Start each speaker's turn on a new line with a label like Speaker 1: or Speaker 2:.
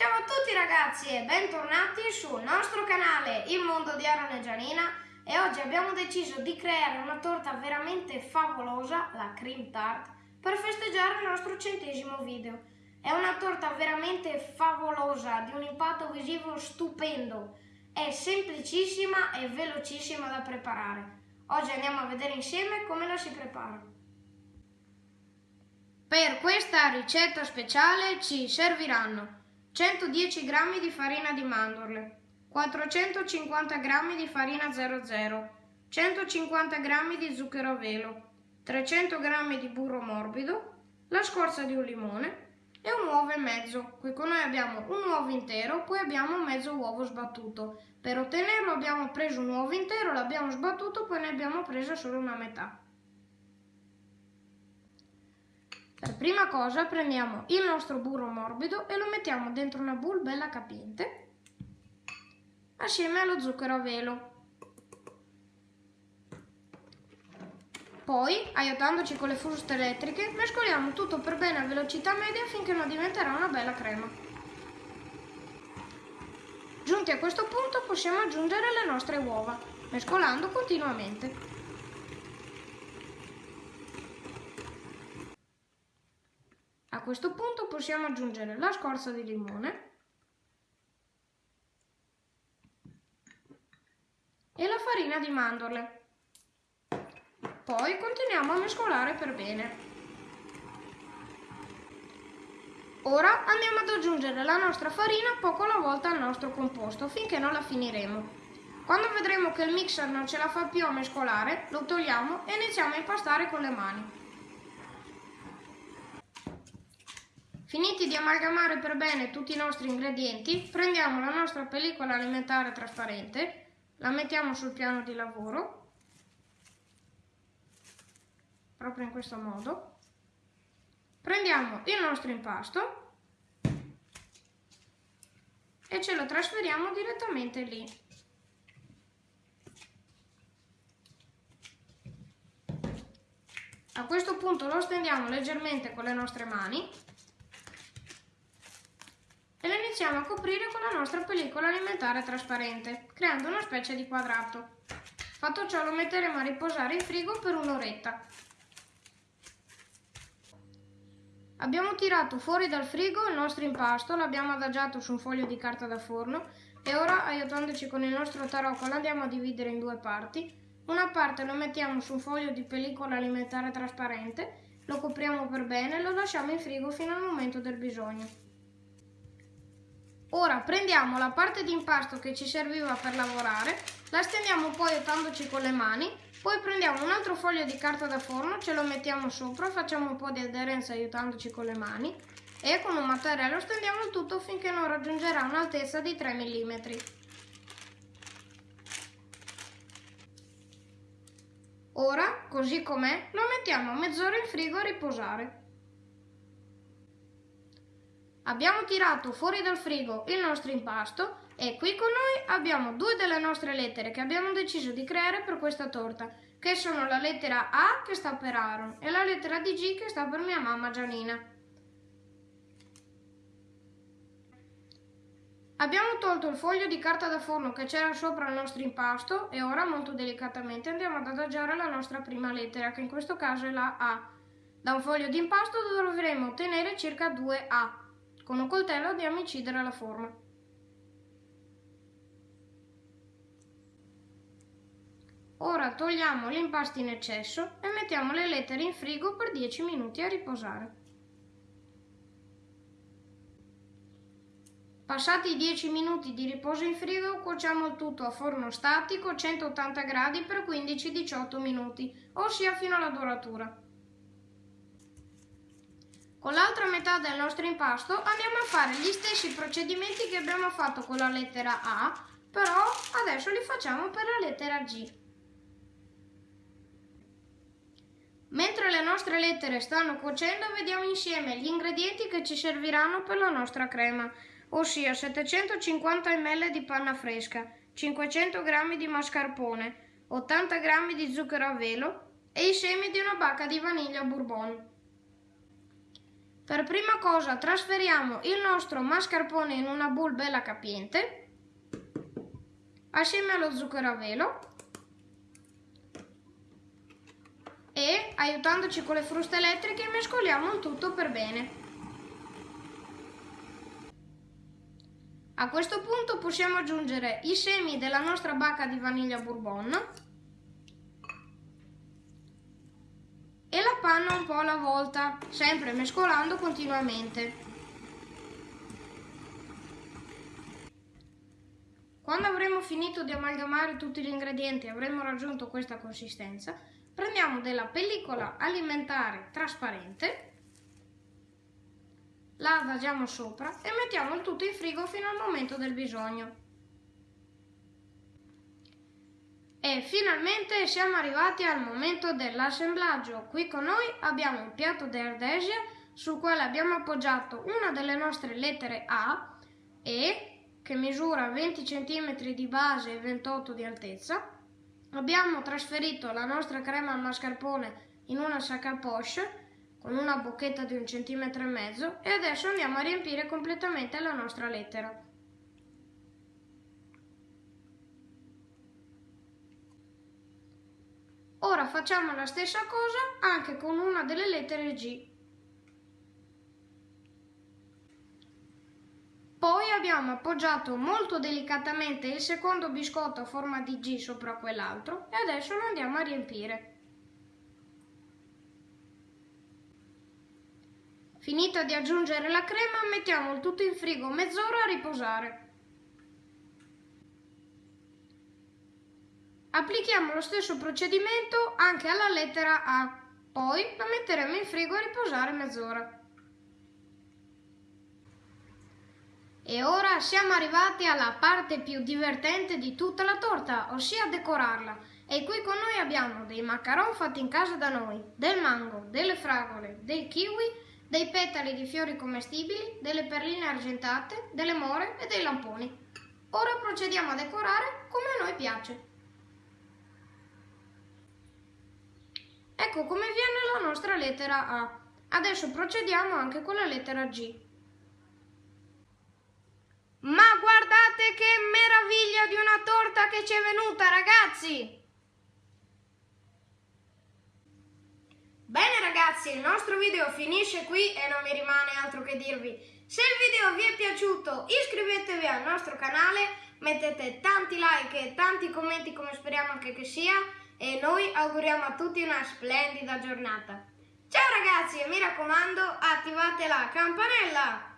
Speaker 1: Ciao a tutti ragazzi e bentornati sul nostro canale Il Mondo di Aaron e Gianina e oggi abbiamo deciso di creare una torta veramente favolosa, la cream tart, per festeggiare il nostro centesimo video. È una torta veramente favolosa, di un impatto visivo stupendo, è semplicissima e velocissima da preparare. Oggi andiamo a vedere insieme come la si prepara. Per questa ricetta speciale ci serviranno 110 g di farina di mandorle, 450 g di farina 00, 150 g di zucchero a velo, 300 g di burro morbido, la scorza di un limone e un uovo e mezzo. Qui con noi abbiamo un uovo intero, poi abbiamo mezzo uovo sbattuto. Per ottenerlo abbiamo preso un uovo intero, l'abbiamo sbattuto, poi ne abbiamo presa solo una metà. Per prima cosa prendiamo il nostro burro morbido e lo mettiamo dentro una bowl bella capiente assieme allo zucchero a velo. Poi, aiutandoci con le fruste elettriche, mescoliamo tutto per bene a velocità media finché non diventerà una bella crema. Giunti a questo punto possiamo aggiungere le nostre uova, mescolando continuamente. Questo punto possiamo aggiungere la scorza di limone e la farina di mandorle. Poi continuiamo a mescolare per bene. Ora andiamo ad aggiungere la nostra farina poco alla volta al nostro composto finché non la finiremo. Quando vedremo che il mixer non ce la fa più a mescolare, lo togliamo e iniziamo a impastare con le mani. Finiti di amalgamare per bene tutti i nostri ingredienti, prendiamo la nostra pellicola alimentare trasparente, la mettiamo sul piano di lavoro, proprio in questo modo, prendiamo il nostro impasto e ce lo trasferiamo direttamente lì. A questo punto lo stendiamo leggermente con le nostre mani iniziamo a coprire con la nostra pellicola alimentare trasparente, creando una specie di quadrato. Fatto ciò lo metteremo a riposare in frigo per un'oretta. Abbiamo tirato fuori dal frigo il nostro impasto, l'abbiamo adagiato su un foglio di carta da forno e ora, aiutandoci con il nostro tarocco, lo andiamo a dividere in due parti. Una parte lo mettiamo su un foglio di pellicola alimentare trasparente, lo copriamo per bene e lo lasciamo in frigo fino al momento del bisogno. Ora prendiamo la parte di impasto che ci serviva per lavorare, la stendiamo poi aiutandoci con le mani, poi prendiamo un altro foglio di carta da forno, ce lo mettiamo sopra, facciamo un po' di aderenza aiutandoci con le mani e con un mattarello stendiamo il tutto finché non raggiungerà un'altezza di 3 mm. Ora, così com'è, lo mettiamo mezz'ora in frigo a riposare. Abbiamo tirato fuori dal frigo il nostro impasto e qui con noi abbiamo due delle nostre lettere che abbiamo deciso di creare per questa torta, che sono la lettera A che sta per Aaron e la lettera di G che sta per mia mamma Gianina. Abbiamo tolto il foglio di carta da forno che c'era sopra il nostro impasto e ora molto delicatamente andiamo ad adagiare la nostra prima lettera, che in questo caso è la A. Da un foglio di impasto dovremo ottenere circa 2 A. Con un coltello andiamo a incidere la forma. Ora togliamo l'impasto in eccesso e mettiamo le lettere in frigo per 10 minuti a riposare. Passati i 10 minuti di riposo in frigo, cuociamo il tutto a forno statico 180 gradi per 15-18 minuti, ossia fino alla doratura. Con l'altra metà del nostro impasto andiamo a fare gli stessi procedimenti che abbiamo fatto con la lettera A, però adesso li facciamo per la lettera G. Mentre le nostre lettere stanno cuocendo vediamo insieme gli ingredienti che ci serviranno per la nostra crema, ossia 750 ml di panna fresca, 500 g di mascarpone, 80 g di zucchero a velo e i semi di una bacca di vaniglia bourbon. Per prima cosa trasferiamo il nostro mascarpone in una bowl bella capiente assieme allo zucchero a velo e aiutandoci con le fruste elettriche mescoliamo il tutto per bene. A questo punto possiamo aggiungere i semi della nostra bacca di vaniglia bourbon alla volta, sempre mescolando continuamente. Quando avremo finito di amalgamare tutti gli ingredienti e avremo raggiunto questa consistenza, prendiamo della pellicola alimentare trasparente, la adagiamo sopra e mettiamo il tutto in frigo fino al momento del bisogno. E finalmente siamo arrivati al momento dell'assemblaggio. Qui con noi abbiamo un piatto di ardesia sul quale abbiamo appoggiato una delle nostre lettere A e che misura 20 cm di base e 28 di altezza. Abbiamo trasferito la nostra crema al mascarpone in una sac à poche con una bocchetta di un centimetro e mezzo e adesso andiamo a riempire completamente la nostra lettera. Ora facciamo la stessa cosa anche con una delle lettere G. Poi abbiamo appoggiato molto delicatamente il secondo biscotto a forma di G sopra quell'altro e adesso lo andiamo a riempire. Finito di aggiungere la crema mettiamo il tutto in frigo mezz'ora a riposare. Applichiamo lo stesso procedimento anche alla lettera A, poi la metteremo in frigo a riposare mezz'ora. E ora siamo arrivati alla parte più divertente di tutta la torta, ossia decorarla. E qui con noi abbiamo dei macaron fatti in casa da noi, del mango, delle fragole, dei kiwi, dei petali di fiori commestibili, delle perline argentate, delle more e dei lamponi. Ora procediamo a decorare come a noi piace. Ecco come viene la nostra lettera A. Adesso procediamo anche con la lettera G. Ma guardate che meraviglia di una torta che ci è venuta, ragazzi! Bene ragazzi, il nostro video finisce qui e non mi rimane altro che dirvi. Se il video vi è piaciuto iscrivetevi al nostro canale, mettete tanti like e tanti commenti come speriamo anche che sia e noi auguriamo a tutti una splendida giornata. Ciao ragazzi e mi raccomando attivate la campanella!